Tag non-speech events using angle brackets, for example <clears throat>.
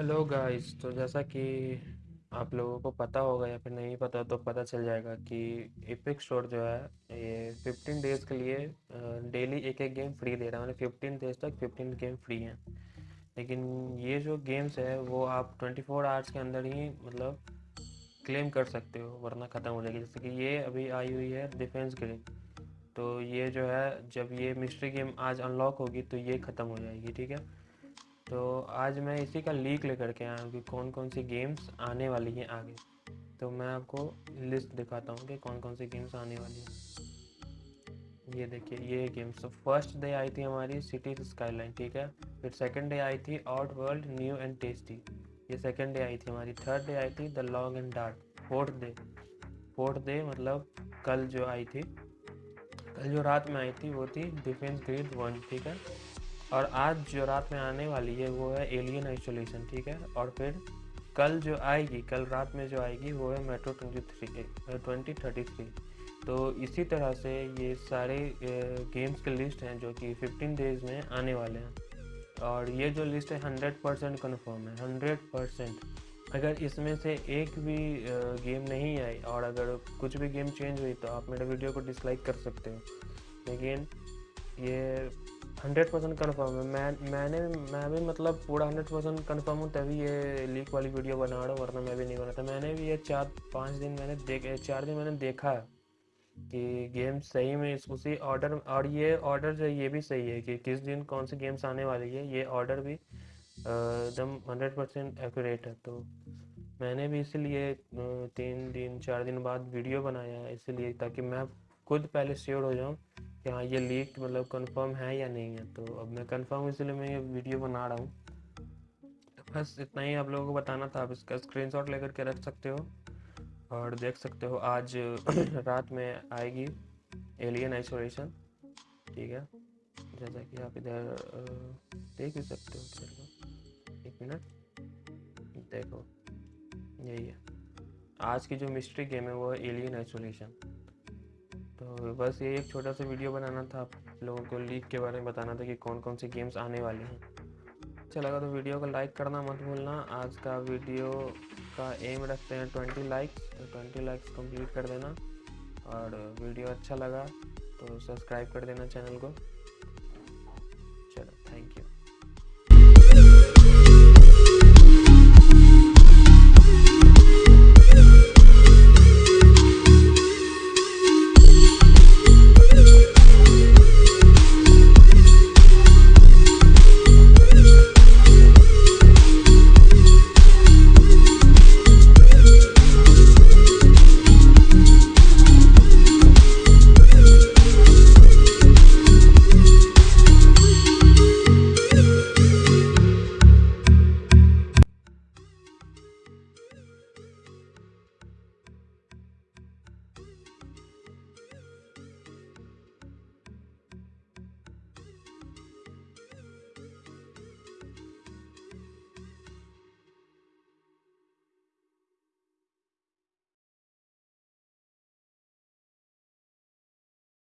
Hello guys तो जैसा कि आप लोगों को पता होगा या फिर नहीं पता तो पता चल जाएगा कि इपिक स्टोर जो है, ये 15 डेज़ के लिए डेली एक एक गेम फ्री दे रहा है। मतलब 15 डेज़ तक 15 गेम फ्री हैं। लेकिन ये जो गेम्स है, वो आप 24 आवर्स के अंदर ही मतलब क्लेम कर सकते हो, वरना ख़त्म हो जाएगी। जैसे कि ये अभी आई हुई है डिफेंस ग्रिड तो ये जो है, जब ये मिस्ट्री गेम आज अनलॉक होगी तो ये ख़त्म हो जाएगी, ठीक है? तो आज मैं इसी का लीक लेकर के आया हूँ कि कौन कौन सी गेम्स आने वाली हैं आगे। तो मैं आपको लिस्ट दिखाता हूँ कि कौन कौन सी गेम्स आने वाली हैं। ये देखिए, ये गेम्स तो फ़र्स्ट डे आई थी हमारी सिटी स्काईलाइन ठीक है? फिर सेकंड डे आई थी out world new and tasty ये सेकंड डे आई थी हमारी। थर्ड डे आई थी the long and dark fourth day fourth day मतलब कल जो आई थी, कल जो रात में आई थी वो थी डिफेंस ग्रेड वन ठीक है? और आज जो रात में आने वाली है, वो है एलियन आइसोलेशन ठीक है? और फिर कल जो आएगी, कल रात में जो आएगी, वो है metro twenty three twenty thirty three तो इसी तरह से ये सारे गेम्स के लिस्ट हैं जो कि फिफ्टीन डेज़ में आने वाले हैं। और ये जो लिस्ट है हंड्रेड परसेंट कन्फर्म है हंड्रेड परसेंट अगर इसमें से एक भी गेम नहीं आई और अगर कुछ भी गेम चेंज हुई तो आप मेरे वीडियो को डिसलाइक कर सकते हो। लेकिन ये हंड्रेड परसेंट कन्फर्म है। मैं, मैंने, मैं भी मतलब पूरा हंड्रेड परसेंट कन्फर्म हूँ, तभी ये लीक वाली वीडियो बना रहा हूँ, वरना मैं भी नहीं बना था मैंने भी ये चार, पाँच दिन मैंने देख, चार दिन मैंने देखा कि गेम सही में उसी ऑर्डर और ये ऑर्डर जो ये भी सही है कि किस दिन कौन सी गेम्स आने वाली है, ये ऑर्डर भी एकदम हंड्रेड परसेंट एक्यूरेट है। तो मैंने भी इसीलिए तीन दिन, चार दिन बाद वीडियो बनाया है, इसीलिए ताकि मैं खुद पहले श्योर हो जाऊँ कि हाँ ये लीक मतलब कंफर्म है या नहीं है तो अब मैं कंफर्म इसलिए मैं ये वीडियो बना रहा हूँ। तो बस इतना ही आप लोगों को बताना था, आप इसका स्क्रीनशॉट लेकर के रख सकते हो और देख सकते हो, आज <clears throat> रात में आएगी एलियन आइसोलेशन ठीक है? जैसा कि आप इधर देख भी सकते हो एक मिनट देखो, यही है। आज की जो मिस्ट्री गेम है, वो है एलियन आइसोलेशन तो बस ये एक छोटा सा वीडियो बनाना था। आप लोगों को लीग के बारे में बताना था कि कौन कौन सी गेम्स आने वाली हैं। अच्छा लगा तो वीडियो को लाइक करना मत भूलना। आज का वीडियो का एम रखते हैं ट्वेंटी लाइक्स तो ट्वेंटी लाइक्स कंप्लीट कर देना। और वीडियो अच्छा लगा तो सब्सक्राइब कर देना चैनल को।